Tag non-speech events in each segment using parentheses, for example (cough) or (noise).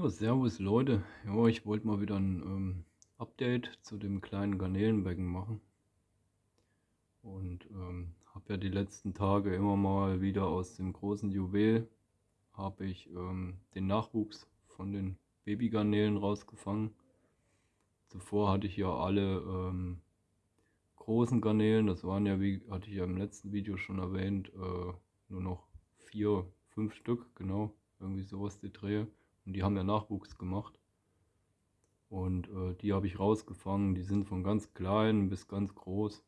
Ja, servus Leute. Ja, ich wollte mal wieder ein ähm, Update zu dem kleinen Garnelenbecken machen. Und ähm, habe ja die letzten Tage immer mal wieder aus dem großen Juwel habe ich ähm, den Nachwuchs von den Babygarnelen rausgefangen. Zuvor hatte ich ja alle ähm, großen Garnelen, das waren ja, wie hatte ich ja im letzten Video schon erwähnt, äh, nur noch vier, fünf Stück, genau, irgendwie sowas die Drehe. Und die haben ja Nachwuchs gemacht. Und äh, die habe ich rausgefangen. Die sind von ganz klein bis ganz groß.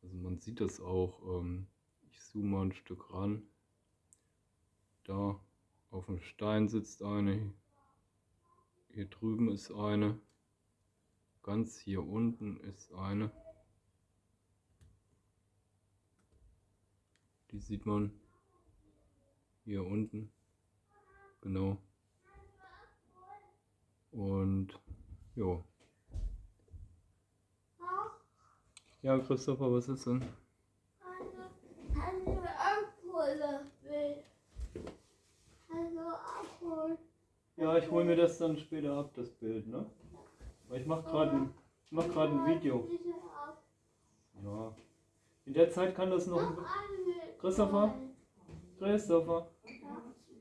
Also man sieht das auch. Ähm, ich zoome mal ein Stück ran. Da auf dem Stein sitzt eine. Hier drüben ist eine. Ganz hier unten ist eine. Die sieht man hier unten. Genau. Und jo. Ja, Christopher, was ist denn? Ja, ich hole mir das dann später ab, das Bild, ne? Weil ich mache gerade ein, mach grad ein Video. Ja. In der Zeit kann das noch... Christopher? Christopher?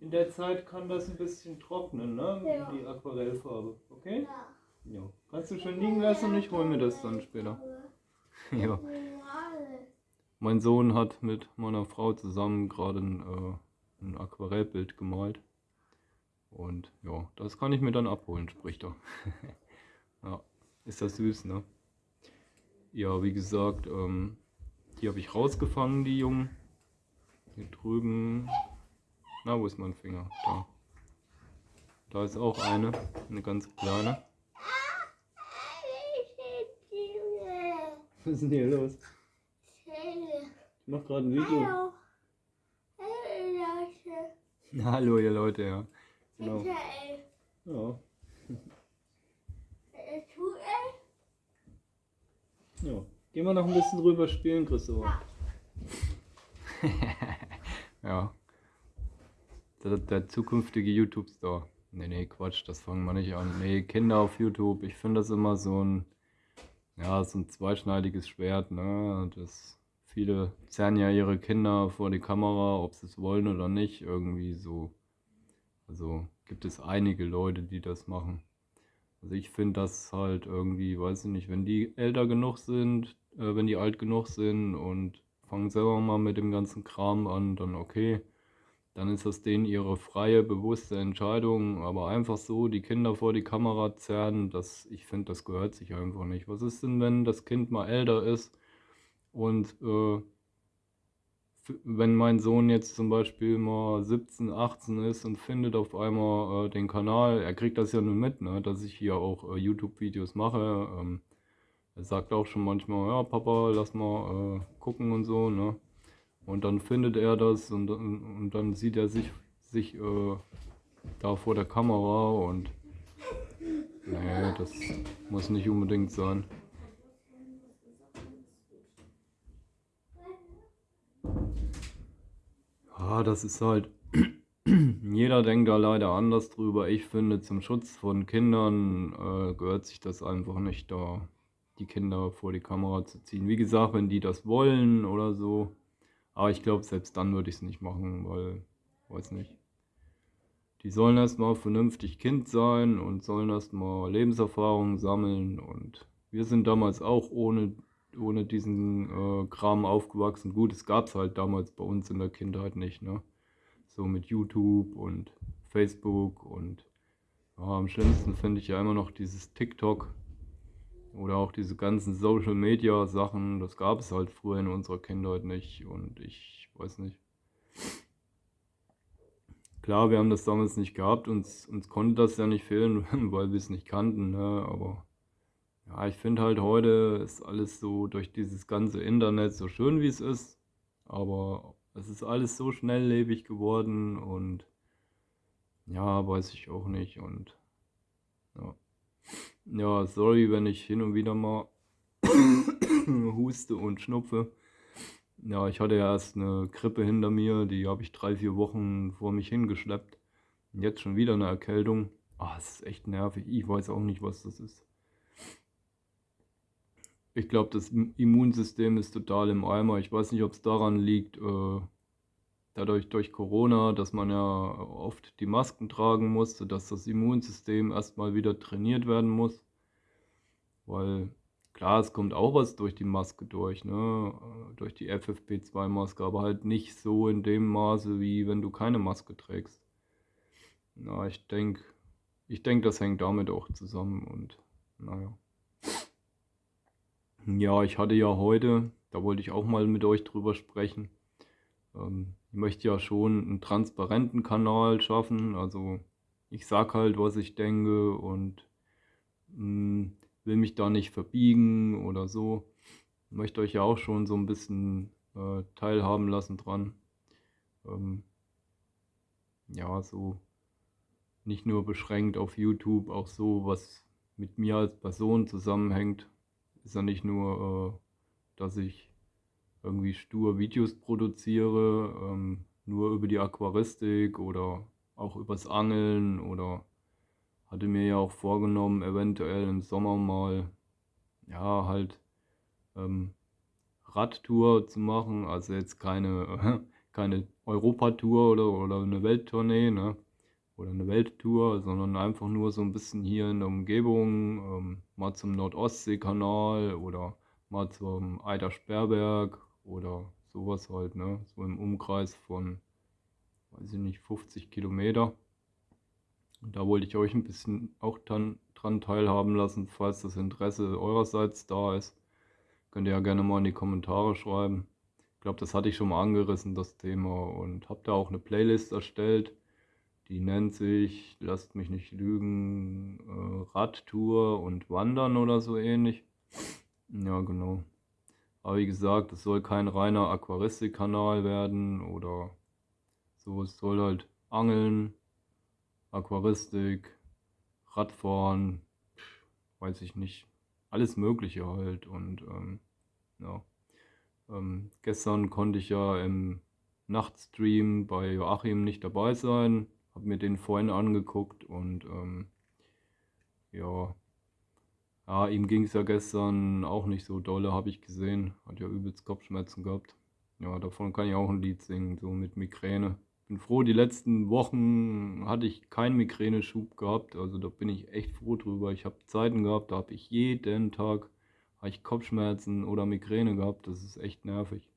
In der Zeit kann das ein bisschen trocknen, ne? Ja. Die Aquarellfarbe. Okay? Ja. ja. Kannst du schon liegen lassen und ich hole mir das dann später. ja. Mein Sohn hat mit meiner Frau zusammen gerade ein, äh, ein Aquarellbild gemalt. Und ja, das kann ich mir dann abholen, spricht er. (laughs) ja, ist das süß, ne? Ja, wie gesagt, ähm, die habe ich rausgefangen, die Jungen. Hier drüben na, wo ist mein Finger? Da. Da ist auch eine, eine ganz kleine. Was ist denn hier los? Ich mach gerade ein Video. Hallo. Hallo, (laughs) Hallo ihr Leute, ja. Genau. Ja. Ja. Gehen wir noch ein bisschen drüber spielen, Christopher. Ja. (laughs) der, der zukünftige YouTube-Store. Nee, nee, Quatsch, das fangen wir nicht an. Nee, Kinder auf YouTube, ich finde das immer so ein, ja, so ein zweischneidiges Schwert, ne? Das, viele zerren ja ihre Kinder vor die Kamera, ob sie es wollen oder nicht, irgendwie so. Also gibt es einige Leute, die das machen. Also ich finde das halt irgendwie, weiß ich nicht, wenn die älter genug sind, äh, wenn die alt genug sind und fangen selber mal mit dem ganzen Kram an, dann okay dann ist das denen ihre freie, bewusste Entscheidung. Aber einfach so die Kinder vor die Kamera zerren, das, ich finde, das gehört sich einfach nicht. Was ist denn, wenn das Kind mal älter ist und äh, wenn mein Sohn jetzt zum Beispiel mal 17, 18 ist und findet auf einmal äh, den Kanal, er kriegt das ja nur mit, ne, dass ich hier auch äh, YouTube-Videos mache. Ähm, er sagt auch schon manchmal, ja Papa, lass mal äh, gucken und so, ne. Und dann findet er das und, und dann sieht er sich, sich äh, da vor der Kamera und nee, das muss nicht unbedingt sein. Ah, das ist halt, (clears throat) jeder denkt da leider anders drüber. Ich finde, zum Schutz von Kindern äh, gehört sich das einfach nicht da, die Kinder vor die Kamera zu ziehen. Wie gesagt, wenn die das wollen oder so, aber ich glaube, selbst dann würde ich es nicht machen, weil, weiß nicht. Die sollen erstmal vernünftig Kind sein und sollen erstmal Lebenserfahrung sammeln. Und wir sind damals auch ohne, ohne diesen äh, Kram aufgewachsen. Gut, es gab es halt damals bei uns in der Kindheit nicht, ne? So mit YouTube und Facebook und ja, am schlimmsten finde ich ja immer noch dieses TikTok, oder auch diese ganzen Social Media Sachen, das gab es halt früher in unserer Kindheit nicht und ich weiß nicht. Klar, wir haben das damals nicht gehabt, uns, uns konnte das ja nicht fehlen, (laughs) weil wir es nicht kannten, ne? aber ja, ich finde halt heute ist alles so durch dieses ganze Internet so schön wie es ist, aber es ist alles so schnelllebig geworden und ja, weiß ich auch nicht und ja. Ja, sorry, wenn ich hin und wieder mal (coughs) huste und schnupfe. Ja, ich hatte ja erst eine Grippe hinter mir, die habe ich drei, vier Wochen vor mich hingeschleppt. Und jetzt schon wieder eine Erkältung. Ah, es ist echt nervig. Ich weiß auch nicht, was das ist. Ich glaube, das Immunsystem ist total im Eimer. Ich weiß nicht, ob es daran liegt, äh, dadurch durch Corona, dass man ja oft die Masken tragen musste, dass das Immunsystem erstmal wieder trainiert werden muss. Weil klar, es kommt auch was durch die Maske durch, ne? durch die FFP2-Maske, aber halt nicht so in dem Maße, wie wenn du keine Maske trägst. Na, ich denke, ich denke, das hängt damit auch zusammen und naja. Ja, ich hatte ja heute, da wollte ich auch mal mit euch drüber sprechen. Ähm, ich möchte ja schon einen transparenten Kanal schaffen, also ich sag halt, was ich denke und mh, hm, will mich da nicht verbiegen oder so. Ich möchte euch ja auch schon so ein bisschen äh, teilhaben lassen dran. Ähm, ja, so nicht nur beschränkt auf YouTube, auch so, was mit mir als Person zusammenhängt. Ist ja nicht nur, äh, dass ich irgendwie stur Videos produziere, ähm, nur über die Aquaristik oder auch übers Angeln oder hatte mir ja auch vorgenommen, eventuell im Sommer mal, ja, halt ähm, Radtour zu machen, also jetzt keine, (laughs) keine Europatour oder, oder eine Welttournee, ne? oder eine Welttour, sondern einfach nur so ein bisschen hier in der Umgebung, ähm, mal zum Nordostseekanal oder mal zum Eider-Sperrberg oder sowas halt, ne? So im Umkreis von, weiß ich nicht, 50 Kilometer. Und da wollte ich euch ein bisschen auch dann dran teilhaben lassen, falls das Interesse eurerseits da ist. Könnt ihr ja gerne mal in die Kommentare schreiben. Ich glaube, das hatte ich schon mal angerissen, das Thema. Und habe da auch eine Playlist erstellt die nennt sich, lasst mich nicht lügen, äh, Radtour und Wandern oder so ähnlich. Ja, genau. Aber wie gesagt, es soll kein reiner Aquaristikkanal werden oder so. Es soll halt Angeln, Aquaristik, Radfahren, weiß ich nicht, alles Mögliche halt. Und ähm, ja, ähm, gestern konnte ich ja im Nachtstream bei Joachim nicht dabei sein habe mir den vorhin angeguckt und ähm, ja, ja, ihm ging es ja gestern auch nicht so dolle, habe ich gesehen. Hat ja übelst Kopfschmerzen gehabt. Ja, davon kann ich auch ein Lied singen, so mit Migräne. Bin froh, die letzten Wochen hatte ich keinen Migräneschub gehabt. Also da bin ich echt froh drüber. Ich habe Zeiten gehabt, da habe ich jeden Tag ich Kopfschmerzen oder Migräne gehabt. Das ist echt nervig.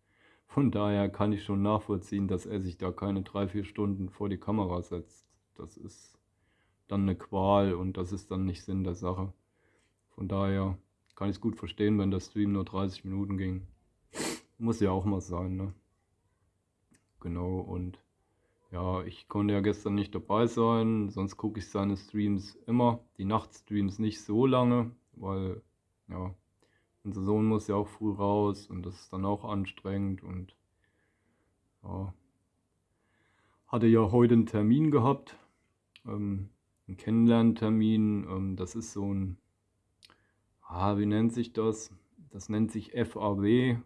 Von daher kann ich schon nachvollziehen, dass er sich da keine drei, vier Stunden vor die Kamera setzt. Das ist dann eine Qual und das ist dann nicht Sinn der Sache. Von daher kann ich es gut verstehen, wenn der Stream nur 30 Minuten ging. Muss ja auch mal sein, ne? Genau, und ja, ich konnte ja gestern nicht dabei sein, sonst gucke ich seine Streams immer. Die Nachtstreams nicht so lange, weil, ja, unser Sohn muss ja auch früh raus und das ist dann auch anstrengend und ja. Hatte ja heute einen Termin gehabt, ähm, einen Kennenlerntermin. Ähm, das ist so ein, ah, wie nennt sich das? Das nennt sich FAW.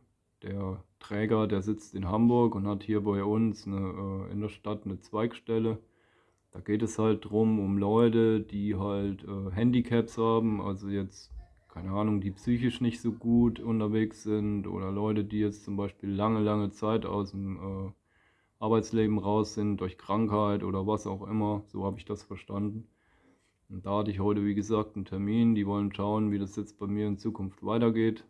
Der Träger, der sitzt in Hamburg und hat hier bei uns eine, äh, in der Stadt eine Zweigstelle. Da geht es halt drum, um Leute, die halt äh, Handicaps haben, also jetzt keine Ahnung, die psychisch nicht so gut unterwegs sind oder Leute, die jetzt zum Beispiel lange, lange Zeit aus dem äh, Arbeitsleben raus sind durch Krankheit oder was auch immer. So habe ich das verstanden. Und da hatte ich heute, wie gesagt, einen Termin. Die wollen schauen, wie das jetzt bei mir in Zukunft weitergeht.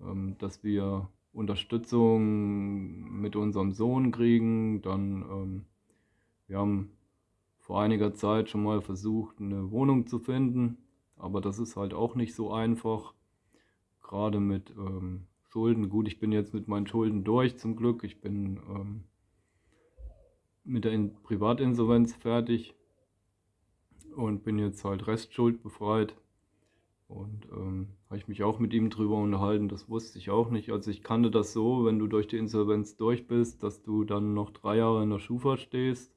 Ähm, dass wir Unterstützung mit unserem Sohn kriegen. Dann, ähm, wir haben vor einiger Zeit schon mal versucht, eine Wohnung zu finden aber das ist halt auch nicht so einfach. Gerade mit ähm, Schulden. Gut, ich bin jetzt mit meinen Schulden durch zum Glück. Ich bin mit der In Privatinsolvenz fertig und bin jetzt halt restschuldbefreit. Und ähm, habe ich mich auch mit ihm drüber unterhalten, das wusste ich auch nicht. Also ich kannte das so, wenn du durch die Insolvenz durch bist, dass du dann noch drei Jahre in der Schufa stehst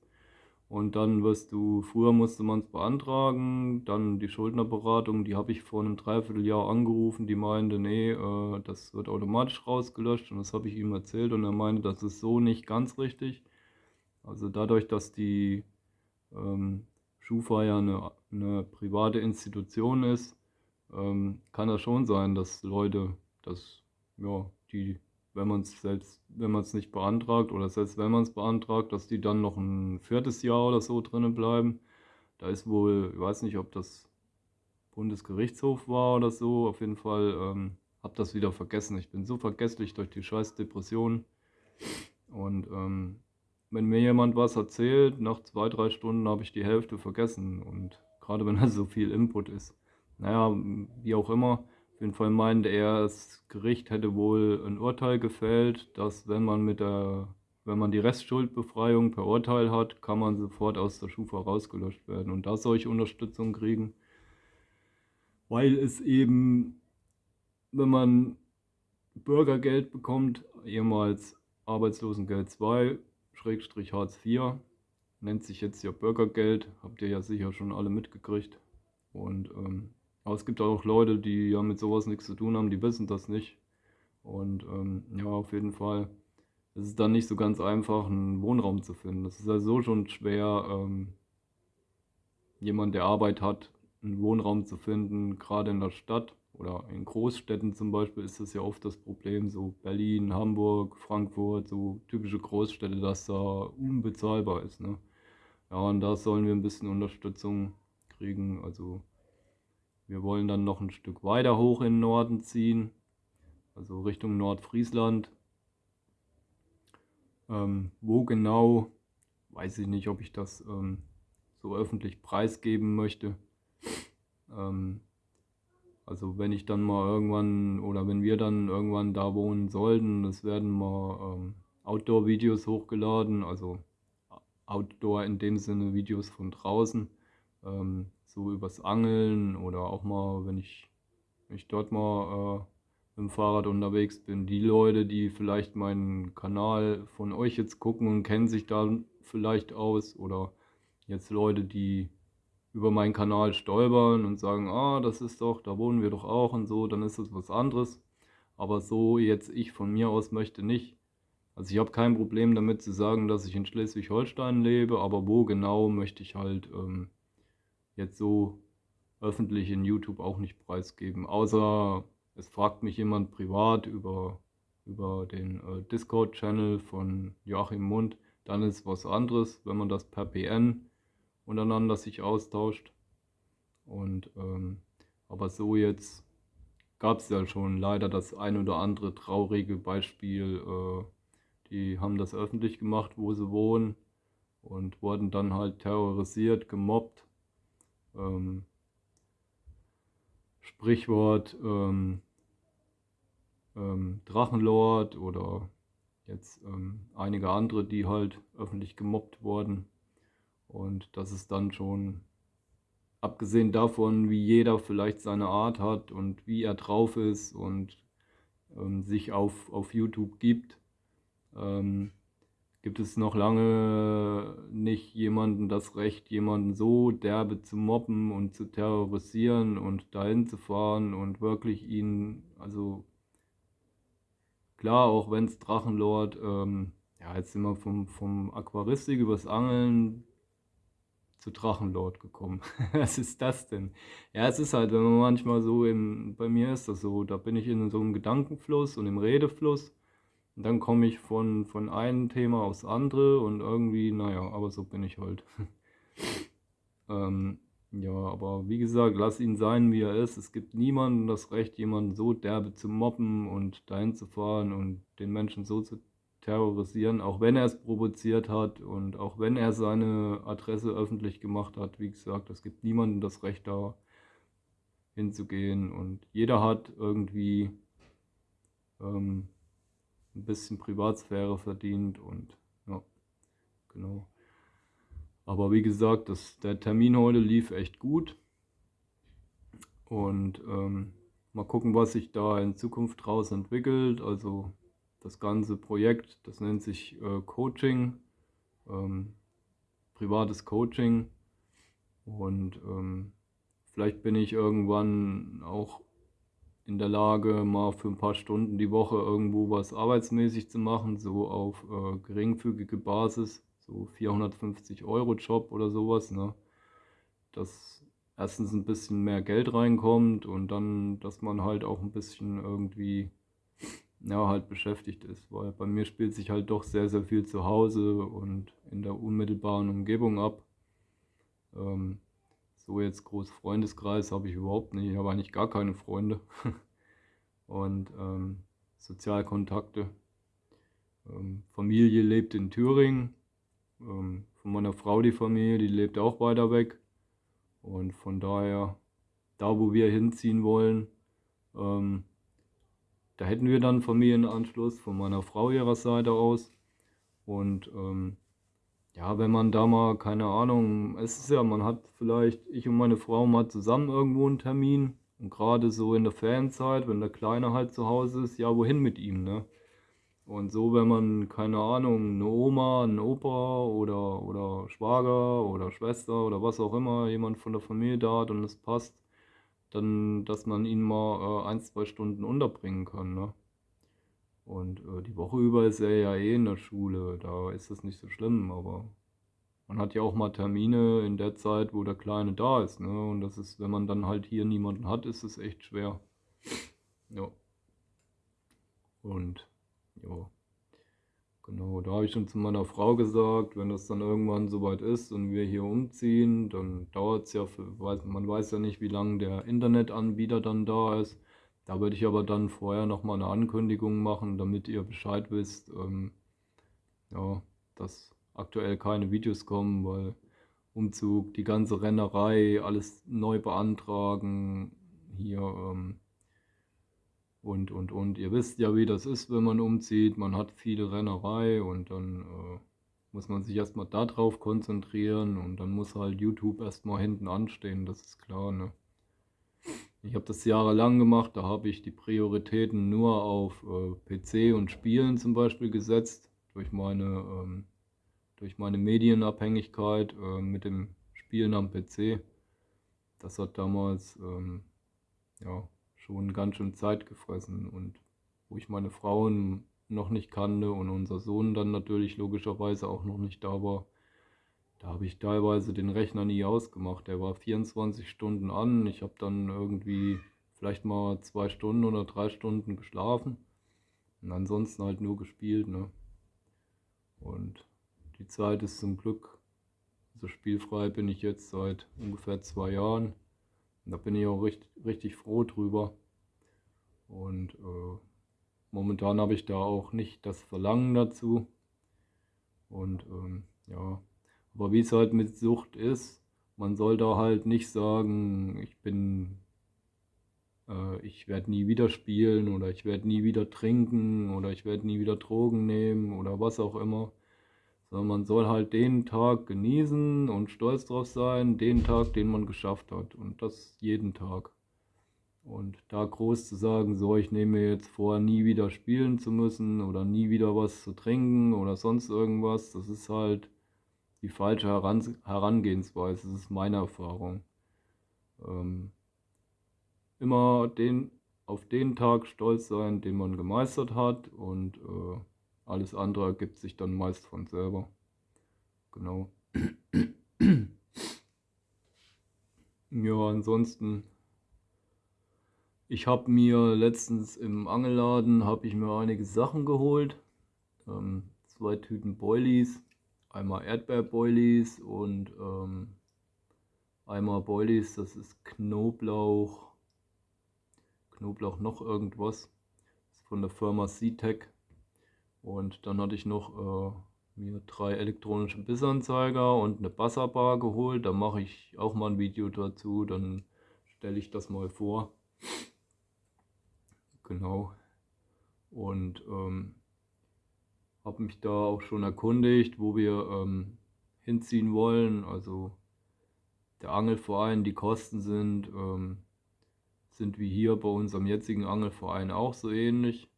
und dann wirst du, früher musste man es beantragen, dann die Schuldnerberatung, die habe ich vor einem Dreivierteljahr angerufen, die meinte, nee, äh, das wird automatisch rausgelöscht und das habe ich ihm erzählt und er meinte, das ist so nicht ganz richtig. Also dadurch, dass die ähm, Schufa ja eine, eine private Institution ist, ähm, kann das schon sein, dass Leute, dass, ja, die, wenn man es selbst, wenn man es nicht beantragt oder selbst wenn man es beantragt, dass die dann noch ein viertes Jahr oder so drinnen bleiben. Da ist wohl, ich weiß nicht, ob das Bundesgerichtshof war oder so, auf jeden Fall ähm, habe das wieder vergessen. Ich bin so vergesslich durch die scheiß Depression. Und ähm, wenn mir jemand was erzählt, nach zwei, drei Stunden habe ich die Hälfte vergessen. Und gerade wenn da so viel Input ist. Naja, wie auch immer. Auf jeden Fall meinte er, das Gericht hätte wohl ein Urteil gefällt, dass wenn man mit der, wenn man die Restschuldbefreiung per Urteil hat, kann man sofort aus der Schufa rausgelöscht werden und da solche Unterstützung kriegen. Weil es eben, wenn man Bürgergeld bekommt, ehemals Arbeitslosengeld 2, Schrägstrich Hartz IV. Nennt sich jetzt ja Bürgergeld, habt ihr ja sicher schon alle mitgekriegt. Und ähm, aber es gibt auch Leute, die ja mit sowas nichts zu tun haben, die wissen das nicht. Und ähm, ja, auf jeden Fall ist es dann nicht so ganz einfach, einen Wohnraum zu finden. Es ist ja so schon schwer, ähm, jemand, der Arbeit hat, einen Wohnraum zu finden, gerade in der Stadt oder in Großstädten zum Beispiel ist das ja oft das Problem, so Berlin, Hamburg, Frankfurt, so typische Großstädte, dass da unbezahlbar ist. Ne? Ja, und da sollen wir ein bisschen Unterstützung kriegen. Also wir wollen dann noch ein Stück weiter hoch in den Norden ziehen, also Richtung Nordfriesland. Ähm, wo genau, weiß ich nicht, ob ich das ähm, so öffentlich preisgeben möchte. Ähm, also wenn ich dann mal irgendwann oder wenn wir dann irgendwann da wohnen sollten, es werden mal ähm, Outdoor-Videos hochgeladen, also Outdoor in dem Sinne Videos von draußen, ähm, so übers Angeln oder auch mal, wenn ich, wenn ich dort mal äh, mit dem Fahrrad unterwegs bin. Die Leute, die vielleicht meinen Kanal von euch jetzt gucken und kennen sich da vielleicht aus oder jetzt Leute, die über meinen Kanal stolpern und sagen, ah, das ist doch, da wohnen wir doch auch und so, dann ist das was anderes. Aber so jetzt ich von mir aus möchte nicht. Also ich habe kein Problem damit zu sagen, dass ich in Schleswig-Holstein lebe, aber wo genau möchte ich halt ähm, jetzt so öffentlich in YouTube auch nicht preisgeben. Außer es fragt mich jemand privat über, über den äh, Discord-Channel von Joachim Mund, dann ist was anderes, wenn man das per PN untereinander sich austauscht. Und ähm, aber so jetzt gab es ja schon leider das ein oder andere traurige Beispiel. Äh, die haben das öffentlich gemacht, wo sie wohnen und wurden dann halt terrorisiert, gemobbt. Ähm, Sprichwort ähm, ähm, Drachenlord oder jetzt ähm, einige andere, die halt öffentlich gemobbt wurden. Und das ist dann schon, abgesehen davon, wie jeder vielleicht seine Art hat und wie er drauf ist und ähm, sich auf, auf YouTube gibt, ähm, gibt es noch lange nicht jemanden das Recht, jemanden so derbe zu mobben und zu terrorisieren und dahin zu fahren und wirklich ihn, also klar, auch wenn es Drachenlord, ähm, ja, jetzt sind wir vom, vom Aquaristik übers Angeln zu Drachenlord gekommen. (laughs) Was ist das denn? Ja, es ist halt, wenn man manchmal so im, bei mir ist das so, da bin ich in so einem Gedankenfluss und im Redefluss und dann komme ich von, von einem Thema aufs andere und irgendwie, naja, aber so bin ich halt. (laughs) ähm, ja, aber wie gesagt, lass ihn sein, wie er ist. Es gibt niemandem das Recht, jemanden so derbe zu mobben und dahin zu fahren und den Menschen so zu terrorisieren, auch wenn er es provoziert hat und auch wenn er seine Adresse öffentlich gemacht hat. Wie gesagt, es gibt niemandem das Recht da hinzugehen und jeder hat irgendwie ähm, ein bisschen Privatsphäre verdient und ja, genau. Aber wie gesagt, das, der Termin heute lief echt gut und ähm, mal gucken, was sich da in Zukunft draus entwickelt. Also das ganze Projekt, das nennt sich äh, Coaching, ähm, privates Coaching. Und ähm, vielleicht bin ich irgendwann auch in der Lage, mal für ein paar Stunden die Woche irgendwo was arbeitsmäßig zu machen, so auf äh, geringfügige Basis, so 450 Euro Job oder sowas. Ne? dass erstens ein bisschen mehr Geld reinkommt und dann, dass man halt auch ein bisschen irgendwie ja, halt beschäftigt ist, weil bei mir spielt sich halt doch sehr, sehr viel zu Hause und in der unmittelbaren Umgebung ab. Ähm, so jetzt groß Freundeskreis habe ich überhaupt nicht, ich habe eigentlich gar keine Freunde (laughs) und ähm, Sozialkontakte. Ähm, Familie lebt in Thüringen, ähm, von meiner Frau die Familie, die lebt auch weiter weg und von daher, da wo wir hinziehen wollen, ähm, da hätten wir dann Familienanschluss von meiner Frau ihrer Seite aus. Und ähm, ja, wenn man da mal, keine Ahnung, es ist ja, man hat vielleicht, ich und meine Frau mal zusammen irgendwo einen Termin. Und gerade so in der Ferienzeit, wenn der Kleine halt zu Hause ist, ja, wohin mit ihm, ne? Und so, wenn man, keine Ahnung, eine Oma, ein Opa oder, oder Schwager oder Schwester oder was auch immer, jemand von der Familie da hat und es passt, dann, dass man ihn mal äh, ein, zwei Stunden unterbringen kann. Ne? Und äh, die Woche über ist er ja eh in der Schule, da ist das nicht so schlimm, aber man hat ja auch mal Termine in der Zeit, wo der Kleine da ist. Ne? Und das ist, wenn man dann halt hier niemanden hat, ist es echt schwer. Ja. Und ja. Genau, da habe ich schon zu meiner Frau gesagt, wenn das dann irgendwann soweit ist und wir hier umziehen, dann dauert es ja, für, man weiß ja nicht, wie lange der Internetanbieter dann da ist. Da würde ich aber dann vorher nochmal eine Ankündigung machen, damit ihr Bescheid wisst, ähm, ja, dass aktuell keine Videos kommen, weil Umzug, die ganze Rennerei, alles neu beantragen, hier ähm, und, und, und. Ihr wisst ja, wie das ist, wenn man umzieht. Man hat viele Rennerei und dann äh, muss man sich erstmal darauf konzentrieren und dann muss halt YouTube erstmal hinten anstehen, das ist klar. Ne? Ich habe das jahrelang gemacht, da habe ich die Prioritäten nur auf äh, PC und Spielen zum Beispiel gesetzt, durch meine, ähm, durch meine Medienabhängigkeit äh, mit dem Spielen am PC. Das hat damals, ähm, ja, schon ganz schön Zeit gefressen und wo ich meine Frauen noch nicht kannte und unser Sohn dann natürlich logischerweise auch noch nicht da war, da habe ich teilweise den Rechner nie ausgemacht. Der war 24 Stunden an. Ich habe dann irgendwie vielleicht mal zwei Stunden oder drei Stunden geschlafen und ansonsten halt nur gespielt. Ne? Und die Zeit ist zum Glück, so spielfrei bin ich jetzt seit ungefähr zwei Jahren. Und da bin ich auch richtig, richtig froh drüber. Und äh, momentan habe ich da auch nicht das Verlangen dazu. Und ähm, ja, aber wie es halt mit Sucht ist, man soll da halt nicht sagen, ich bin, äh, ich werde nie wieder spielen oder ich werde nie wieder trinken oder ich werde nie wieder Drogen nehmen oder was auch immer sondern man soll halt den Tag genießen und stolz drauf sein, den Tag, den man geschafft hat und das jeden Tag. Und da groß zu sagen, so ich nehme mir jetzt vor, nie wieder spielen zu müssen oder nie wieder was zu trinken oder sonst irgendwas, das ist halt die falsche Heran Herangehensweise, das ist meine Erfahrung. Ähm, immer den, auf den Tag stolz sein, den man gemeistert hat und äh, alles andere ergibt sich dann meist von selber. Genau. (clears throat) Ja, ansonsten, ich habe mir letztens im Angelladen, habe ich mir einige Sachen geholt. Ähm, zwei Tüten Boilies, einmal Erdbeerboilies und ähm, einmal Boilies, das ist Knoblauch, Knoblauch noch irgendwas. Das ist von der Firma C-Tech. Und dann hatte ich noch äh, mir drei elektronische Bissanzeiger und eine Basserbar geholt. Da mache ich auch mal ein Video dazu, dann stelle ich das mal vor. Genau. Und ähm, habe mich da auch schon erkundigt, wo wir ähm, hinziehen wollen. Also der Angelverein, die Kosten sind, ähm, sind wie hier bei unserem jetzigen Angelverein auch so ähnlich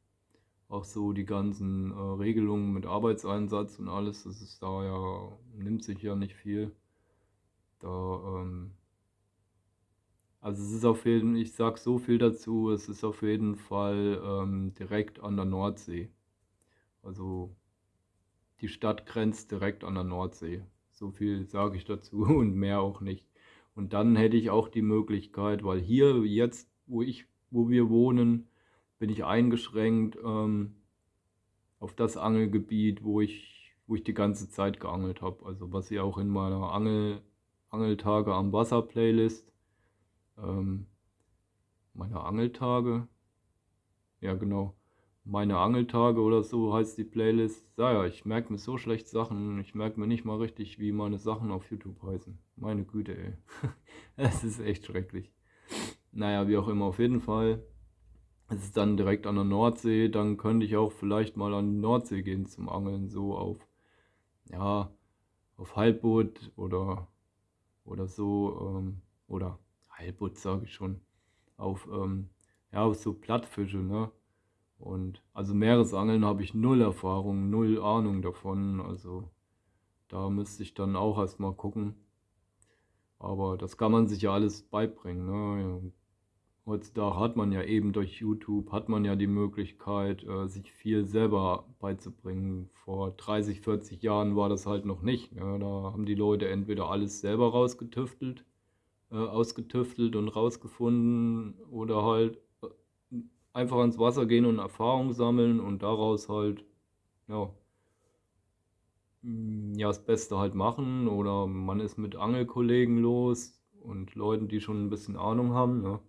auch so die ganzen äh, Regelungen mit Arbeitseinsatz und alles, das ist da ja, nimmt sich ja nicht viel. Da, ähm, also es ist auf jeden ich sag so viel dazu, es ist auf jeden Fall ähm, direkt an der Nordsee. Also die Stadt grenzt direkt an der Nordsee. So viel sage ich dazu (laughs) und mehr auch nicht. Und dann hätte ich auch die Möglichkeit, weil hier jetzt, wo ich, wo wir wohnen, bin ich eingeschränkt ähm, auf das Angelgebiet, wo ich, wo ich die ganze Zeit geangelt habe. Also was ihr auch in meiner Angel, Angeltage am Wasser Playlist, ähm, meine Angeltage, ja genau, meine Angeltage oder so heißt die Playlist. Ja, ja, ich merke mir so schlecht Sachen. Ich merke mir nicht mal richtig, wie meine Sachen auf YouTube heißen. Meine Güte, ey. (laughs) Es ist echt schrecklich. Naja, wie auch immer, auf jeden Fall. Es ist dann direkt an der Nordsee. Dann könnte ich auch vielleicht mal an die Nordsee gehen zum Angeln. So auf, ja, auf Halbboot oder, oder so. Ähm, oder Halbboot sage ich schon. Auf, ähm, ja, auf so Plattfische, ne? Und also Meeresangeln habe ich null Erfahrung, null Ahnung davon. Also da müsste ich dann auch erstmal gucken. Aber das kann man sich ja alles beibringen. Ne? Heutzutage hat man ja eben durch YouTube, hat man ja die Möglichkeit, äh, sich viel selber beizubringen. Vor 30, 40 Jahren war das halt noch nicht. Ne? Da haben die Leute entweder alles selber rausgetüftelt, äh, ausgetüftelt und rausgefunden oder halt einfach ans Wasser gehen und Erfahrung sammeln und daraus halt, ja, mm, ja, das Beste halt machen. Oder man ist mit Angelkollegen los und Leuten, die schon ein bisschen Ahnung haben. Ne?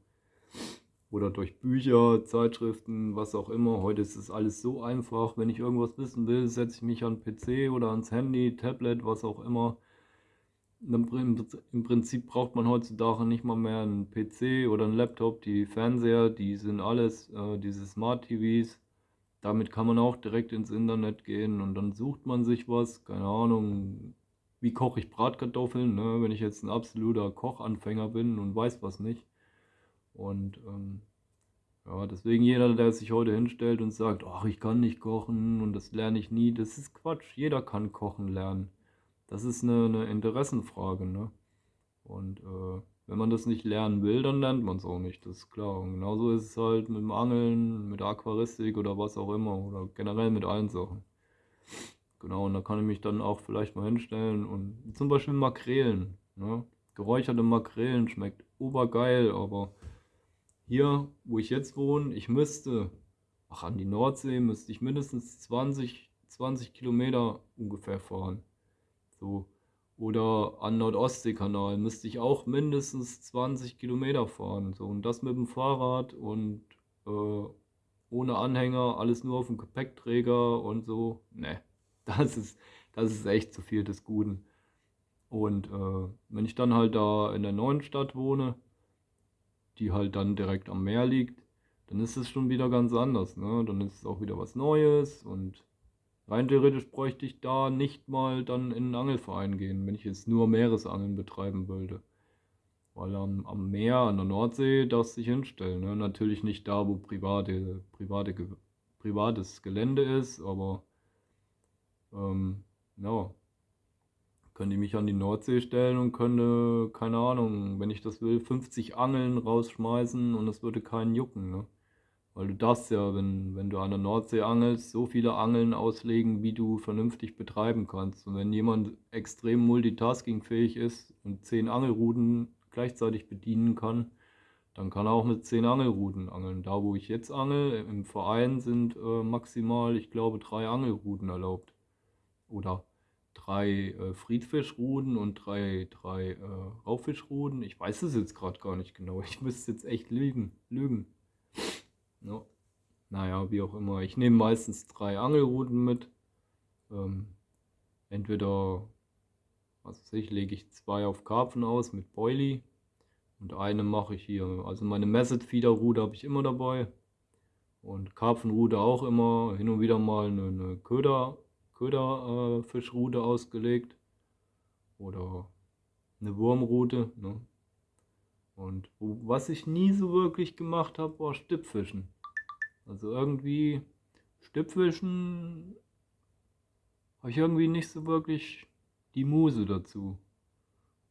Oder durch Bücher, Zeitschriften, was auch immer. Heute ist es alles so einfach. Wenn ich irgendwas wissen will, setze ich mich an PC oder ans Handy, Tablet, was auch immer im Prinzip braucht man heutzutage nicht mal mehr einen PC oder einen Laptop. Die Fernseher, die sind alles, äh, diese Smart TVs. Damit kann man auch direkt ins Internet gehen und dann sucht man sich was. Keine Ahnung, wie koche ich Bratkartoffeln, ne? wenn ich jetzt ein absoluter Kochanfänger bin und weiß was nicht. Und ähm, ja, deswegen jeder, der sich heute hinstellt und sagt, ach, ich kann nicht kochen und das lerne ich nie, das ist Quatsch. Jeder kann kochen lernen das ist eine, eine Interessenfrage, ne? Und äh, wenn man das nicht lernen will, dann lernt man es auch nicht, das ist klar. Und genauso ist es halt mit dem Angeln, mit Aquaristik oder was auch immer oder generell mit allen Sachen. Genau, und da kann ich mich dann auch vielleicht mal hinstellen und zum Beispiel Makrelen. Ne? Geräucherte Makrelen schmeckt obergeil, aber hier, wo ich jetzt wohne, ich müsste, ach an die Nordsee müsste ich mindestens 20, 20 Kilometer ungefähr fahren. So. Oder an Nordostseekanal müsste ich auch mindestens 20 Kilometer fahren. So. Und das mit dem Fahrrad und äh, ohne Anhänger, alles nur auf dem Gepäckträger und so. Ne, (laughs) das ist, das ist echt zu viel des Guten. Und äh, wenn ich dann halt da in der neuen Stadt wohne, die halt dann direkt am Meer liegt, dann ist es schon wieder ganz anders. Ne? Dann ist es auch wieder was Neues und Rein theoretisch bräuchte ich da nicht mal dann in einen Angelverein gehen, wenn ich jetzt nur Meeresangeln betreiben würde. Weil am, am Meer, an der Nordsee, darfst du dich hinstellen. Ne? Natürlich nicht da, wo private, private, privates Gelände ist, aber ähm, ja, könnte ich mich an die Nordsee stellen und könnte, keine Ahnung, wenn ich das will, 50 Angeln rausschmeißen und es würde keinen jucken. Ne? Weil du darfst ja, wenn, wenn du an der Nordsee angelst, so viele Angeln auslegen, wie du vernünftig betreiben kannst. Und wenn jemand extrem multitaskingfähig ist und zehn Angelruten gleichzeitig bedienen kann, dann kann er auch mit zehn Angelruten angeln. Da, wo ich jetzt angel, im Verein sind äh, maximal, ich glaube, drei Angelruten erlaubt. Oder drei äh, Friedfischruden und drei, drei äh, Raubfischruden. Ich weiß es jetzt gerade gar nicht genau. Ich müsste jetzt echt lügen. lügen. Ja. Naja, wie auch immer. Ich nehme meistens drei Angelruten mit. Ähm, entweder, was weiß ich, lege ich zwei auf Karpfen aus mit Boilie und eine mache ich hier. Also meine Messed Feeder Rute habe ich immer dabei und Karpfenrute auch immer. Hin und wieder mal eine, eine Köder, Köderfischrute äh, ausgelegt oder eine Wurmrute. Ne? Und was ich nie so wirklich gemacht habe, war Stippfischen. Also irgendwie Stippfischen habe ich irgendwie nicht so wirklich die Muse dazu.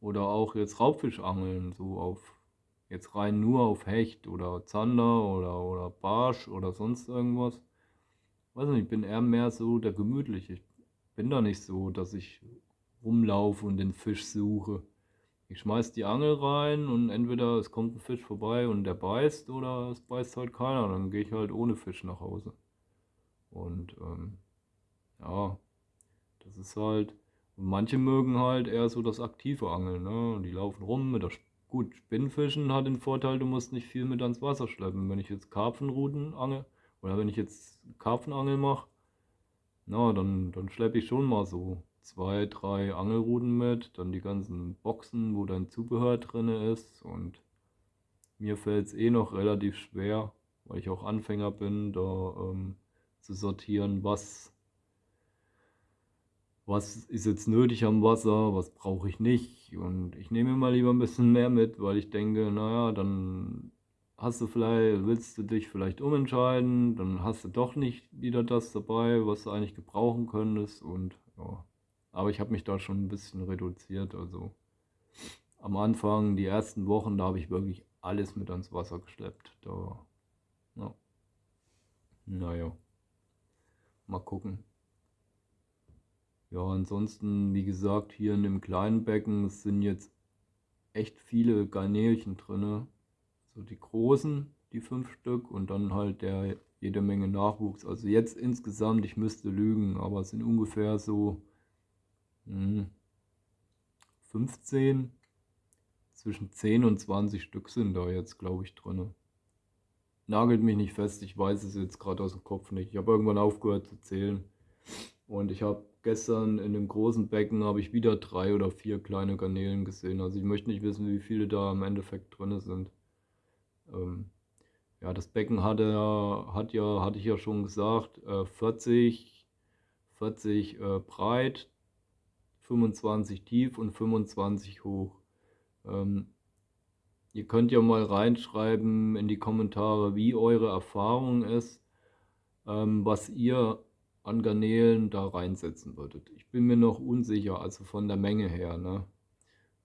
Oder auch jetzt Raubfischangeln, so auf jetzt rein nur auf Hecht oder Zander oder, oder Barsch oder sonst irgendwas. Weiß nicht, ich bin eher mehr so der Gemütliche. Ich bin da nicht so, dass ich rumlaufe und den Fisch suche. Ich schmeiß die Angel rein und entweder es kommt ein Fisch vorbei und der beißt oder es beißt halt keiner. Dann gehe ich halt ohne Fisch nach Hause. Und ähm, ja, das ist halt. Und manche mögen halt eher so das aktive Angeln. Ne? Die laufen rum mit der. Gut, Spinnfischen hat den Vorteil, du musst nicht viel mit ans Wasser schleppen. Wenn ich jetzt Karpfenruten angel oder wenn ich jetzt Karpfenangel mache, na, dann, dann schleppe ich schon mal so zwei, drei Angelruten mit, dann die ganzen Boxen, wo dein Zubehör drin ist. Und mir fällt es eh noch relativ schwer, weil ich auch Anfänger bin, da ähm, zu sortieren, was, was ist jetzt nötig am Wasser, was brauche ich nicht. Und ich nehme mal lieber ein bisschen mehr mit, weil ich denke, naja, dann hast du vielleicht, willst du dich vielleicht umentscheiden, dann hast du doch nicht wieder das dabei, was du eigentlich gebrauchen könntest. Und ja. Aber ich habe mich da schon ein bisschen reduziert. Also am Anfang, die ersten Wochen, da habe ich wirklich alles mit ans Wasser geschleppt. Da, ja. Naja, mal gucken. Ja, ansonsten, wie gesagt, hier in dem kleinen Becken sind jetzt echt viele Garnelchen drin. So die großen, die fünf Stück und dann halt der jede Menge Nachwuchs. Also jetzt insgesamt, ich müsste lügen, aber es sind ungefähr so 15, hm. zwischen 10 und 20 Stück sind da jetzt, glaube ich, drin. Nagelt mich nicht fest, ich weiß es jetzt gerade aus dem Kopf nicht. Ich habe irgendwann aufgehört zu zählen. Und ich habe gestern in dem großen Becken habe ich wieder drei oder vier kleine Garnelen gesehen. Also ich möchte nicht wissen, wie viele da im Endeffekt drin sind. Ähm, ja, das Becken hatte, hat ja, hatte ich ja schon gesagt, äh, 40, 40 äh, breit, 25 tief und 25 hoch. Ähm, ihr könnt ja mal reinschreiben in die Kommentare, wie eure Erfahrung ist, ähm, was ihr an Garnelen da reinsetzen würdet. Ich bin mir noch unsicher, also von der Menge her, ne?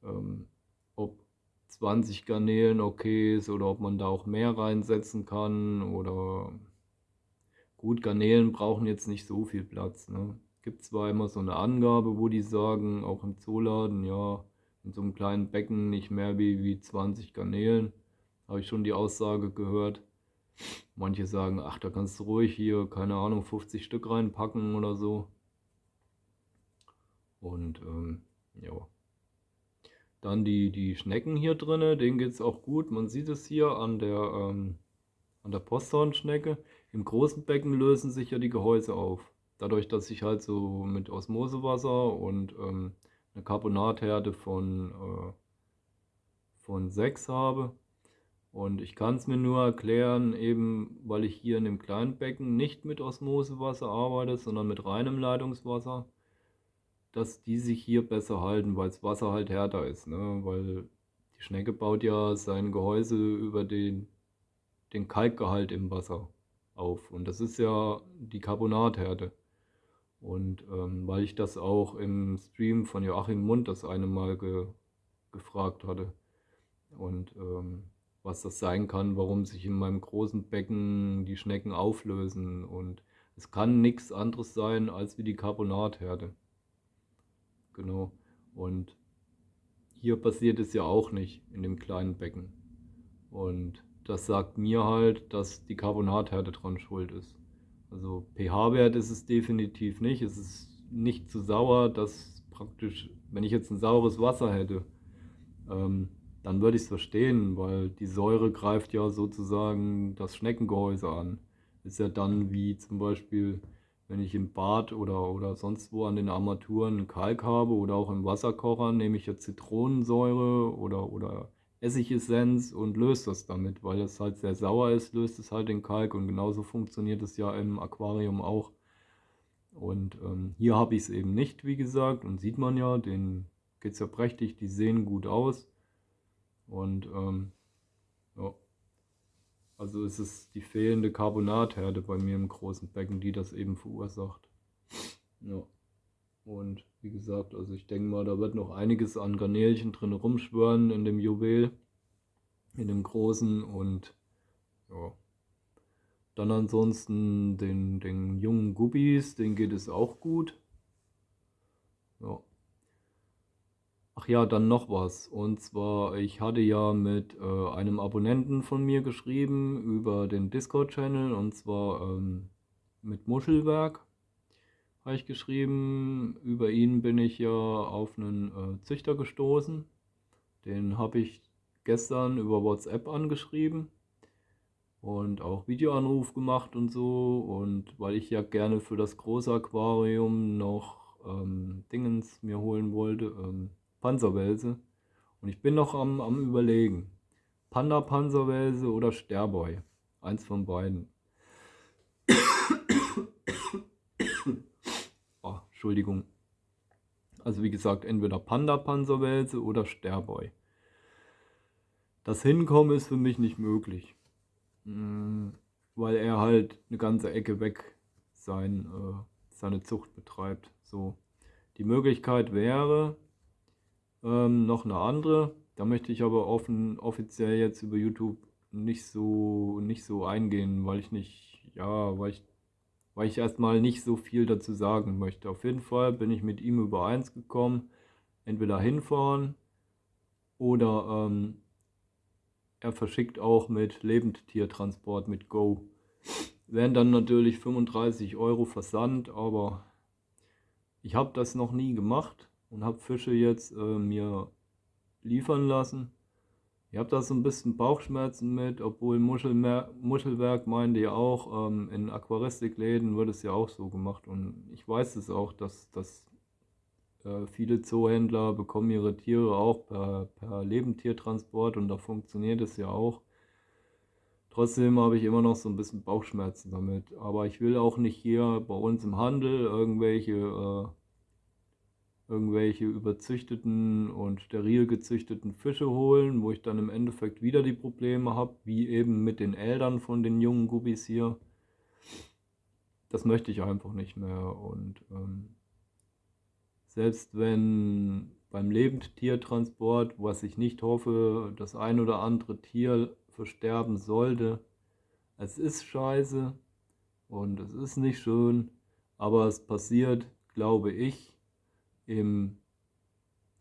ähm, ob 20 Garnelen okay ist oder ob man da auch mehr reinsetzen kann oder gut, Garnelen brauchen jetzt nicht so viel Platz. Ne? Gibt zwar immer so eine Angabe, wo die sagen, auch im Zooladen, ja, in so einem kleinen Becken nicht mehr wie, wie 20 Garnelen. Habe ich schon die Aussage gehört. Manche sagen, ach, da kannst du ruhig hier, keine Ahnung, 50 Stück reinpacken oder so. Und ähm, ja. Dann die, die Schnecken hier drin, denen geht es auch gut. Man sieht es hier an der, ähm, an der Posthornschnecke. Im großen Becken lösen sich ja die Gehäuse auf dadurch, dass ich halt so mit Osmosewasser und ähm, eine Carbonathärte von, äh, von 6 habe. Und ich kann es mir nur erklären, eben weil ich hier in dem kleinen Becken nicht mit Osmosewasser arbeite, sondern mit reinem Leitungswasser, dass die sich hier besser halten, weil das Wasser halt härter ist. Ne? Weil die Schnecke baut ja sein Gehäuse über den, den Kalkgehalt im Wasser auf. Und das ist ja die Carbonathärte. Und ähm, weil ich das auch im Stream von Joachim Mund das eine Mal ge gefragt hatte. Und ähm, was das sein kann, warum sich in meinem großen Becken die Schnecken auflösen. Und es kann nichts anderes sein als wie die Carbonatherde. Genau. Und hier passiert es ja auch nicht in dem kleinen Becken. Und das sagt mir halt, dass die Carbonatherde dran schuld ist. Also pH-Wert ist es definitiv nicht. Es ist nicht zu sauer, dass praktisch, wenn ich jetzt ein saures Wasser hätte, ähm, dann würde ich es verstehen, weil die Säure greift ja sozusagen das Schneckengehäuse an. Ist ja dann wie zum Beispiel, wenn ich im Bad oder, oder sonst wo an den Armaturen Kalk habe oder auch im Wasserkocher, nehme ich ja Zitronensäure oder, oder Essigessenz und löst das damit, weil es halt sehr sauer ist, löst es halt den Kalk und genauso funktioniert es ja im Aquarium auch. Und ähm, hier habe ich es eben nicht, wie gesagt, und sieht man ja, den geht es ja prächtig, die sehen gut aus. Und ähm, ja, also ist es die fehlende Carbonatherde bei mir im großen Becken, die das eben verursacht. Ja. Und wie gesagt, also ich denke mal, da wird noch einiges an Garnelchen drin rumschwören in dem Juwel, in dem großen und ja. Dann ansonsten den, den jungen Guppies, den geht es auch gut. Ja. Ach ja, dann noch was. Und zwar, ich hatte ja mit äh, einem Abonnenten von mir geschrieben über den Discord-Channel und zwar ähm, mit Muschelwerk habe ich geschrieben. Über ihn bin ich ja auf einen äh, Züchter gestoßen. Den habe ich gestern über WhatsApp angeschrieben und auch Videoanruf gemacht und so. Und weil ich ja gerne für das große Aquarium noch ähm, Dingens mir holen wollte, ähm, Panzerwelse. Und ich bin noch am, am überlegen. Panda Panzerwelse oder Sterboy. Eins von beiden. Entschuldigung. Also wie gesagt, entweder Panda Panzerwelse oder Sterboy. Das Hinkommen ist für mich nicht möglich. Mm, weil er halt eine ganze Ecke weg sein, äh, seine Zucht betreibt. So. Die Möglichkeit wäre ähm, noch eine andere. Da möchte ich aber offen, offiziell jetzt über YouTube nicht so, nicht so eingehen, weil ich nicht, ja, weil ich, weil ich erstmal nicht so viel dazu sagen möchte. Auf jeden Fall bin ich mit ihm übereins gekommen, entweder hinfahren oder ähm, er verschickt auch mit Lebendtiertransport mit Go. Wären dann natürlich 35 Euro Versand, aber ich habe das noch nie gemacht und habe Fische jetzt äh, mir liefern lassen. Ich habe da so ein bisschen Bauchschmerzen mit, obwohl Muschelmer Muschelwerk meinte ja auch, ähm, in Aquaristikläden wird es ja auch so gemacht und ich weiß es auch, dass, dass äh, viele Zoohändler bekommen ihre Tiere auch per, per Lebendtiertransport und da funktioniert es ja auch. Trotzdem habe ich immer noch so ein bisschen Bauchschmerzen damit. Aber ich will auch nicht hier bei uns im Handel irgendwelche, äh, irgendwelche überzüchteten und steril gezüchteten Fische holen, wo ich dann im Endeffekt wieder die Probleme habe, wie eben mit den Eltern von den jungen Guppies hier. Das möchte ich einfach nicht mehr und ähm, selbst wenn beim Lebendtiertransport, was ich nicht hoffe, das ein oder andere Tier versterben sollte, es ist scheiße und es ist nicht schön, aber es passiert, glaube ich, im,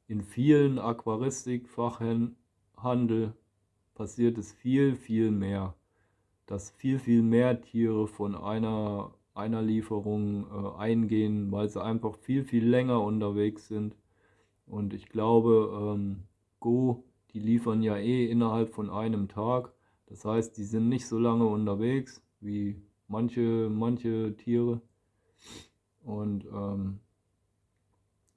in vielen Aquaristikfachhandel passiert es viel, viel mehr, dass viel, viel mehr Tiere von einer einer Lieferung äh, eingehen, weil sie einfach viel, viel länger unterwegs sind. Und ich glaube, ähm, Go, die liefern ja eh innerhalb von einem Tag. Das heißt, die sind nicht so lange unterwegs wie manche, manche Tiere. Und ähm,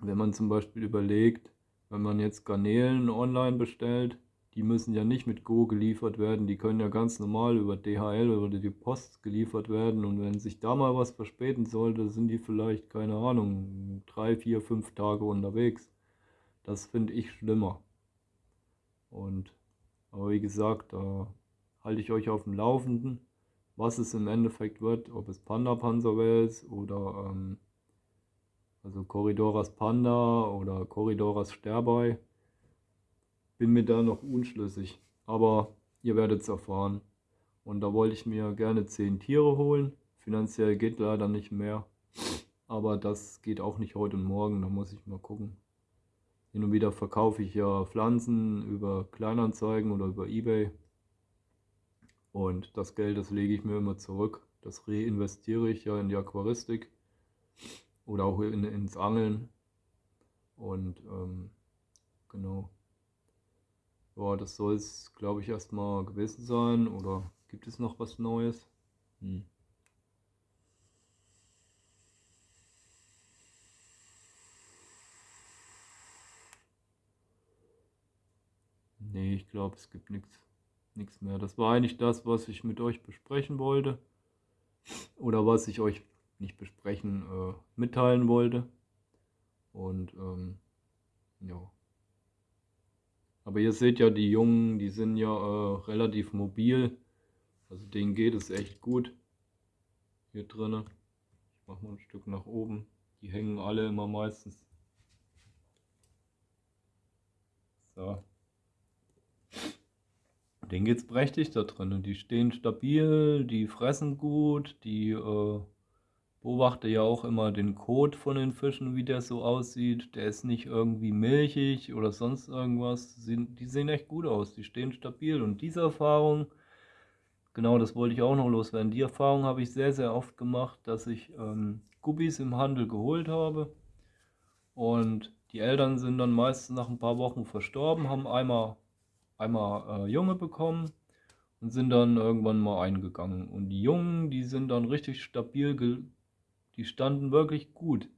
wenn man zum Beispiel überlegt, wenn man jetzt Garnelen online bestellt, die müssen ja nicht mit Go geliefert werden, die können ja ganz normal über DHL oder die Post geliefert werden und wenn sich da mal was verspäten sollte, sind die vielleicht, keine Ahnung, drei, vier, fünf Tage unterwegs. Das finde ich schlimmer. Und, aber wie gesagt, da halte ich euch auf dem Laufenden, was es im Endeffekt wird, ob es Panda Panzerwels oder ähm, also Corridoras Panda oder Corridoras Sterbei bin mir da noch unschlüssig, aber ihr werdet es erfahren. Und da wollte ich mir gerne 10 Tiere holen. Finanziell geht leider nicht mehr. Aber das geht auch nicht heute und morgen, da muss ich mal gucken. Hin und wieder verkaufe ich ja Pflanzen über Kleinanzeigen oder über Ebay. Und das Geld, das lege ich mir immer zurück. Das reinvestiere ich ja in die Aquaristik oder auch in, ins Angeln. Und ähm, genau. Ja, das soll es, glaube ich, erstmal gewesen sein. Oder gibt es noch was Neues? Hm. Nee, ich glaube, es gibt nichts nichts mehr. Das war eigentlich das, was ich mit euch besprechen wollte. Oder was ich euch nicht besprechen, äh, mitteilen wollte. Und ähm, ja. Aber ihr seht ja, die Jungen, die sind ja äh, relativ mobil. Also denen geht es echt gut. Hier drinnen. Ich mache mal ein Stück nach oben. Die hängen alle immer meistens. So. Denen geht es prächtig da drin. Die stehen stabil, die fressen gut, die, äh, beobachte ja auch immer den Kot von den Fischen, wie der so aussieht. Der ist nicht irgendwie milchig oder sonst irgendwas. Die sehen echt gut aus, die stehen stabil. Und diese Erfahrung, genau das wollte ich auch noch loswerden, die Erfahrung habe ich sehr, sehr oft gemacht, dass ich ähm, Guppies im Handel geholt habe. Und die Eltern sind dann meistens nach ein paar Wochen verstorben, haben einmal, einmal äh, Junge bekommen und sind dann irgendwann mal eingegangen. Und die Jungen, die sind dann richtig stabil die standen wirklich gut.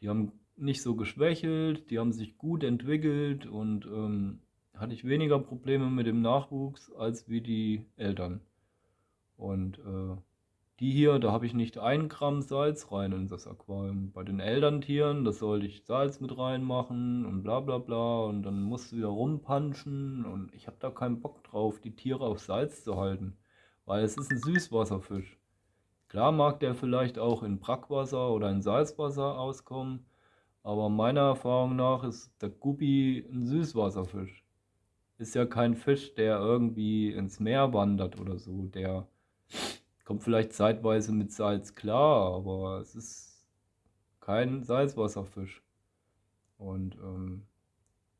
Die haben nicht so geschwächelt, die haben sich gut entwickelt und ähm, hatte ich weniger Probleme mit dem Nachwuchs als wie die Eltern. Und äh, die hier, da habe ich nicht ein Gramm Salz rein in das Aquarium. Bei den Elterntieren, da sollte ich Salz mit reinmachen und bla bla bla und dann musst du wieder rumpanschen und ich habe da keinen Bock drauf, die Tiere auf Salz zu halten, weil es ist ein Süßwasserfisch. Klar mag der vielleicht auch in Brackwasser oder in Salzwasser auskommen, aber meiner Erfahrung nach ist der Guppi ein Süßwasserfisch. Ist ja kein Fisch, der irgendwie ins Meer wandert oder so. Der kommt vielleicht zeitweise mit Salz klar, aber es ist kein Salzwasserfisch. Und ähm,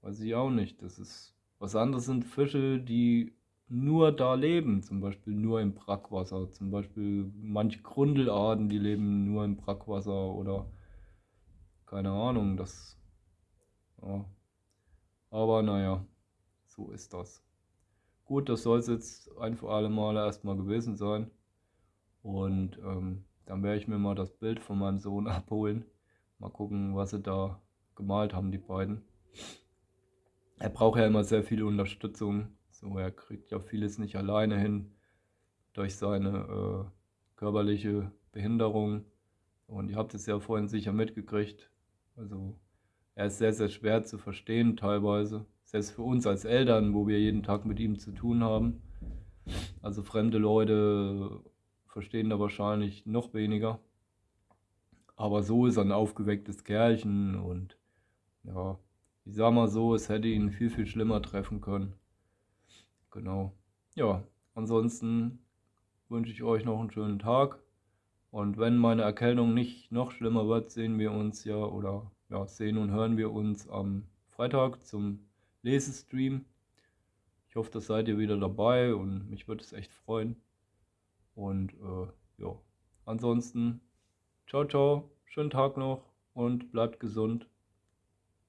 weiß ich auch nicht. Das ist was anderes sind Fische, die nur da leben, zum Beispiel nur im Brackwasser. Zum Beispiel manche Grundelarten, die leben nur im Brackwasser oder keine Ahnung, das. Ja. Aber naja, so ist das. Gut, das soll es jetzt ein für alle Male erstmal gewesen sein. Und ähm, dann werde ich mir mal das Bild von meinem Sohn (laughs) abholen. Mal gucken, was sie da gemalt haben, die beiden. Er braucht ja immer sehr viel Unterstützung so, er kriegt ja vieles nicht alleine hin durch seine äh, körperliche Behinderung. Und ihr habt es ja vorhin sicher mitgekriegt. Also er ist sehr, sehr schwer zu verstehen teilweise. Selbst für uns als Eltern, wo wir jeden Tag mit ihm zu tun haben. Also fremde Leute verstehen da wahrscheinlich noch weniger. Aber so ist er ein aufgewecktes Kerlchen und ja, ich sag mal so, es hätte ihn viel, viel schlimmer treffen können. Genau. Ja, ansonsten wünsche ich euch noch einen schönen Tag. Und wenn meine Erkältung nicht noch schlimmer wird, sehen wir uns ja oder ja, sehen und hören wir uns am Freitag zum Lesestream. Ich hoffe, das seid ihr wieder dabei und mich würde es echt freuen. Und äh, ja, ansonsten, ciao, ciao, schönen Tag noch und bleibt gesund.